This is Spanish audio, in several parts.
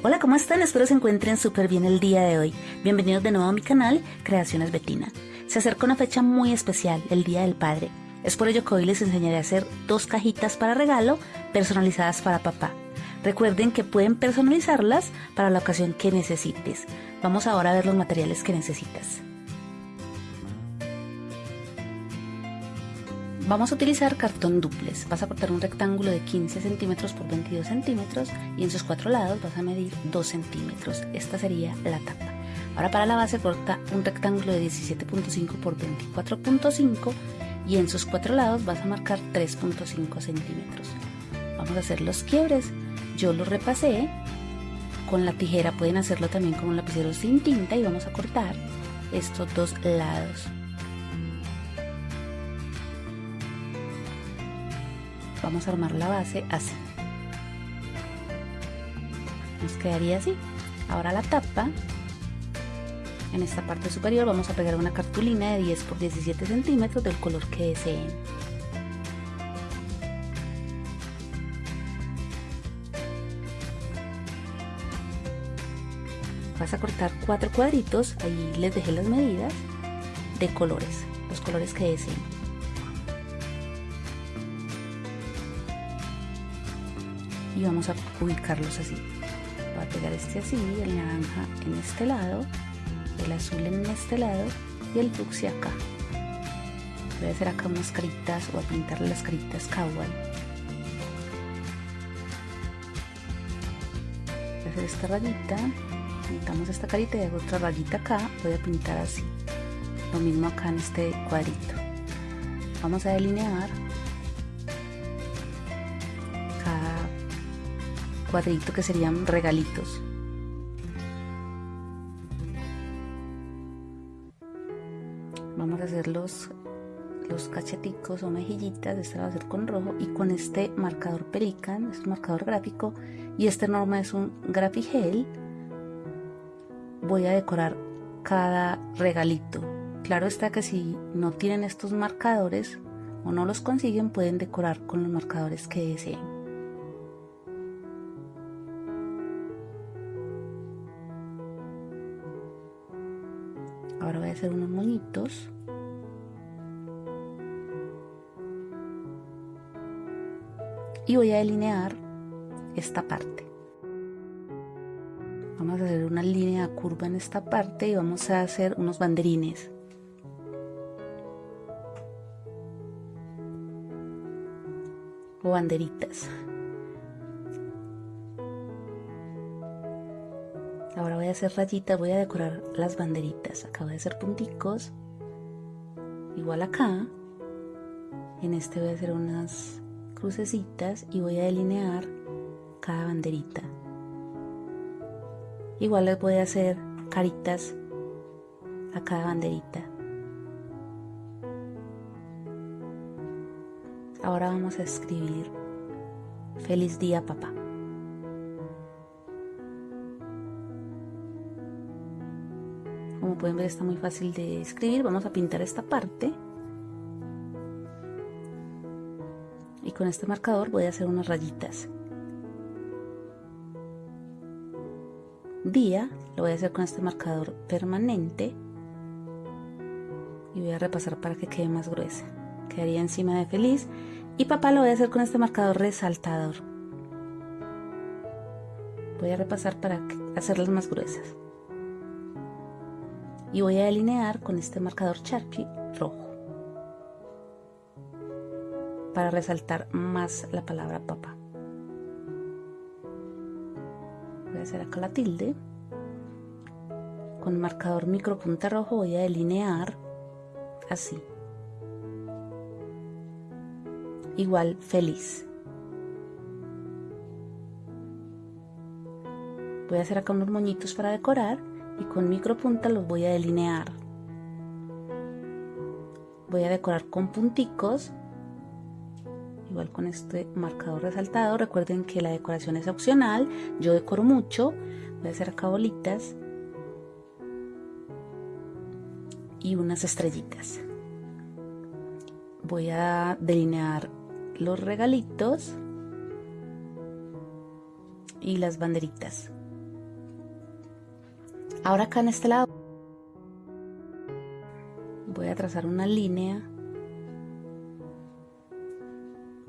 Hola, ¿cómo están? Espero se encuentren súper bien el día de hoy. Bienvenidos de nuevo a mi canal Creaciones Betina. Se acerca una fecha muy especial, el Día del Padre. Es por ello que hoy les enseñaré a hacer dos cajitas para regalo personalizadas para papá. Recuerden que pueden personalizarlas para la ocasión que necesites. Vamos ahora a ver los materiales que necesitas. Vamos a utilizar cartón duples. Vas a cortar un rectángulo de 15 centímetros por 22 centímetros y en sus cuatro lados vas a medir 2 centímetros. Esta sería la tapa. Ahora para la base corta un rectángulo de 17.5 por 24.5 y en sus cuatro lados vas a marcar 3.5 centímetros. Vamos a hacer los quiebres. Yo lo repasé. Con la tijera pueden hacerlo también con un lapicero sin tinta y vamos a cortar estos dos lados. Vamos a armar la base así. Nos quedaría así. Ahora la tapa. En esta parte superior vamos a pegar una cartulina de 10 por 17 centímetros del color que deseen. Vas a cortar cuatro cuadritos. Ahí les dejé las medidas de colores los colores que deseen y vamos a ubicarlos así. Voy a pegar este así el naranja en este lado el azul en este lado y el fucsia acá. Voy a hacer acá unas caritas o a pintar las caritas kawaii. Voy a hacer esta rayita pintamos esta carita y hago otra rayita acá. Voy a pintar así lo mismo acá en este cuadrito. Vamos a delinear cuadrito que serían regalitos. Vamos a hacer los, los cacheticos o mejillitas, este va a hacer con rojo y con este marcador Pelican, es un marcador gráfico y este norma es un Graphigel. Voy a decorar cada regalito. Claro está que si no tienen estos marcadores o no los consiguen pueden decorar con los marcadores que deseen. Ahora voy a hacer unos moñitos. Y voy a delinear esta parte. Vamos a hacer una línea curva en esta parte y vamos a hacer unos banderines. O banderitas Ahora voy a hacer rayitas, voy a decorar las banderitas. Acabo de hacer punticos. Igual acá. En este voy a hacer unas crucecitas y voy a delinear cada banderita. Igual les voy a hacer caritas a cada banderita. Ahora vamos a escribir Feliz día papá. Pueden ver está muy fácil de escribir. Vamos a pintar esta parte. Y con este marcador voy a hacer unas rayitas. Día lo voy a hacer con este marcador permanente. Y voy a repasar para que quede más gruesa. Quedaría encima de feliz. Y papá lo voy a hacer con este marcador resaltador. Voy a repasar para hacerlas más gruesas y voy a delinear con este marcador Sharpie rojo para resaltar más la palabra papá. Voy a hacer acá la tilde. Con marcador micro punta rojo voy a delinear así. Igual feliz. Voy a hacer acá unos moñitos para decorar y con micropunta los voy a delinear. Voy a decorar con punticos, igual con este marcador resaltado. Recuerden que la decoración es opcional, yo decoro mucho, voy a hacer acá bolitas y unas estrellitas. Voy a delinear los regalitos y las banderitas Ahora acá en este lado. Voy a trazar una línea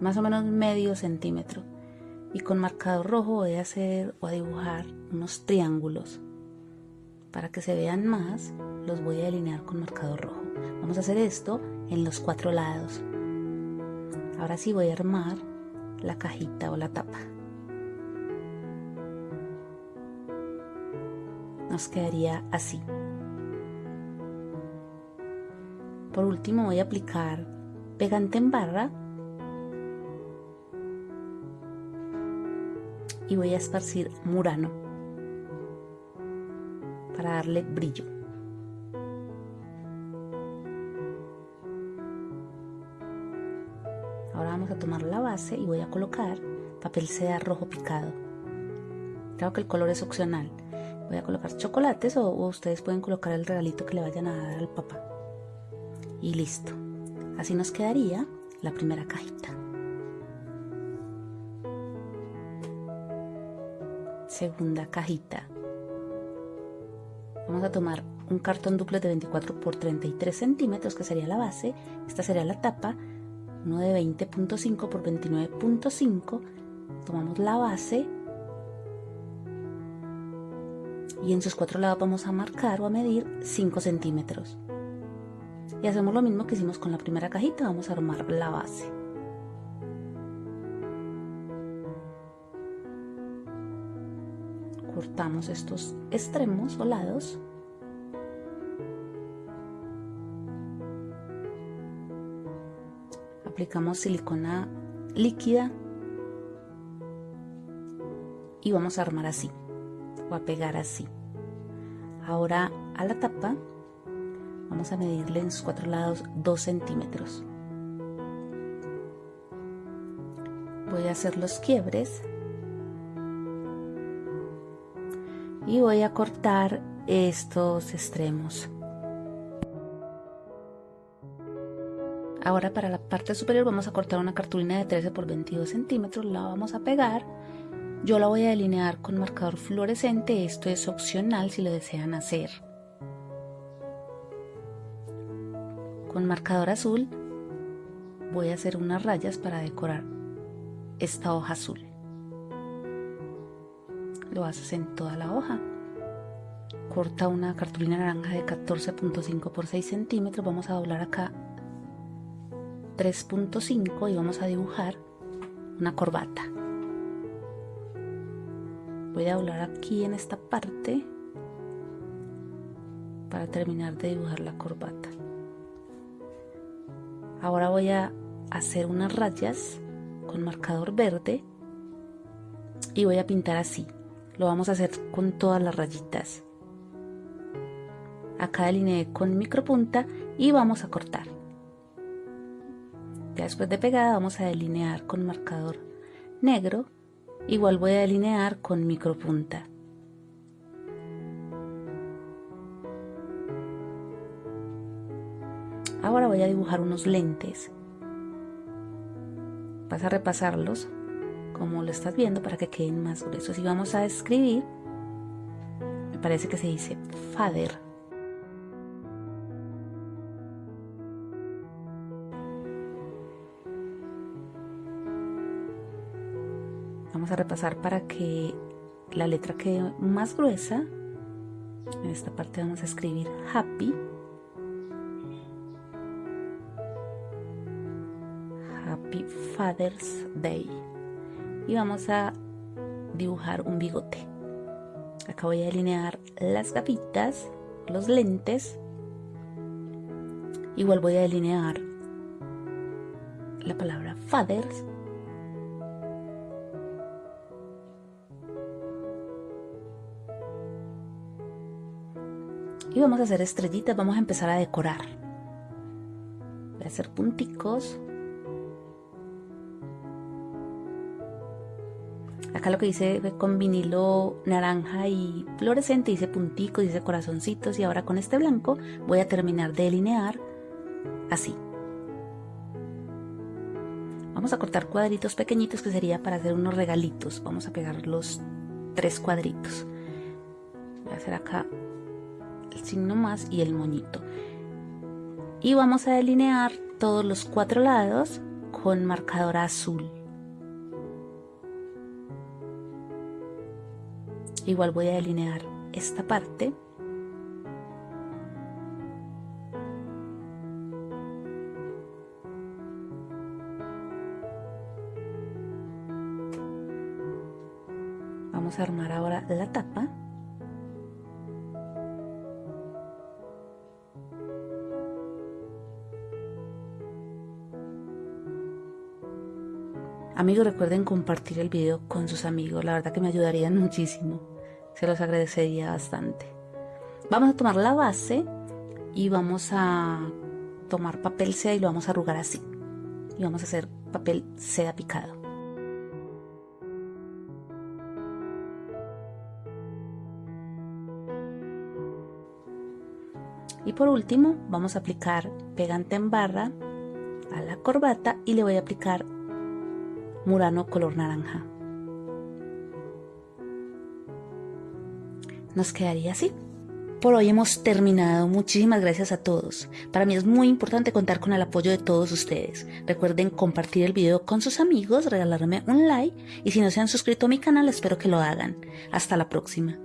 más o menos medio centímetro. Y con marcador rojo voy a hacer o a dibujar unos triángulos. Para que se vean más los voy a delinear con marcador rojo. Vamos a hacer esto en los cuatro lados. Ahora sí voy a armar la cajita o la tapa nos quedaría así por último voy a aplicar pegante en barra y voy a esparcir murano para darle brillo. Ahora vamos a tomar la base y voy a colocar papel seda rojo picado. Creo que el color es opcional. Voy a colocar chocolates o, ustedes pueden colocar el regalito que le vayan a dar al papá. Y listo. Así nos quedaría la primera cajita. segunda cajita. Vamos a tomar un cartón duplex de 24 por 33 centímetros, que sería la base. Esta sería la tapa. Uno de 20.5 por 29.5. Tomamos la base. Y en sus cuatro lados vamos a marcar o a medir 5 centímetros. Y hacemos lo mismo que hicimos con la primera cajita. Vamos a armar la base. cortamos estos extremos o lados aplicamos silicona líquida y vamos a armar así o a pegar así ahora a la tapa vamos a medirle en sus cuatro lados 2 centímetros voy a hacer los quiebres y voy a cortar estos extremos. Ahora para la parte superior vamos a cortar una cartulina de 13 por 22 centímetros, la vamos a pegar. Yo la voy a delinear con marcador fluorescente, esto es opcional si lo desean hacer. Con marcador azul voy a hacer unas rayas para decorar esta hoja azul. Lo haces en toda la hoja. Corta una cartulina naranja de 14.5 por 6 centímetros. Vamos a doblar acá 3.5 y vamos a dibujar una corbata voy a doblar aquí en esta parte para terminar de dibujar la corbata. Ahora voy a hacer unas rayas con marcador verde y voy a pintar así. Lo vamos a hacer con todas las rayitas. Acá delineé con micropunta y vamos a cortar. Ya después de pegada vamos a delinear con marcador negro igual voy a delinear con micropunta. Ahora voy a dibujar unos lentes. Vas a repasarlos como lo estás viendo para que queden más gruesos. Y vamos a escribir me parece que se dice father vamos a repasar para que la letra quede más gruesa. En esta parte vamos a escribir happy. Happy Father's Day. Y vamos a dibujar un bigote. Acá voy a delinear las gafitas los lentes. Igual voy a delinear la palabra fathers y vamos a hacer estrellitas vamos a empezar a decorar voy a hacer punticos Acá lo que dice con vinilo naranja y fluorescente, dice punticos, dice corazoncitos y ahora con este blanco voy a terminar de delinear así. Vamos a cortar cuadritos pequeñitos que sería para hacer unos regalitos. Vamos a pegar los tres cuadritos. Voy a hacer acá el signo más y el moñito. Y vamos a delinear todos los cuatro lados con marcador azul. Igual voy a delinear esta parte. Vamos a armar ahora la tapa. Amigos, recuerden compartir el video con sus amigos, la verdad que me ayudarían muchísimo, se los agradecería bastante. Vamos a tomar la base y vamos a tomar papel seda y lo vamos a arrugar así. Y vamos a hacer papel seda picado. Y por último vamos a aplicar pegante en barra a la corbata y le voy a aplicar Murano color naranja. Nos quedaría así. Por hoy hemos terminado. Muchísimas gracias a todos. Para mí es muy importante contar con el apoyo de todos ustedes. Recuerden compartir el video con sus amigos, regalarme un like y si no se han suscrito a mi canal espero que lo hagan. Hasta la próxima.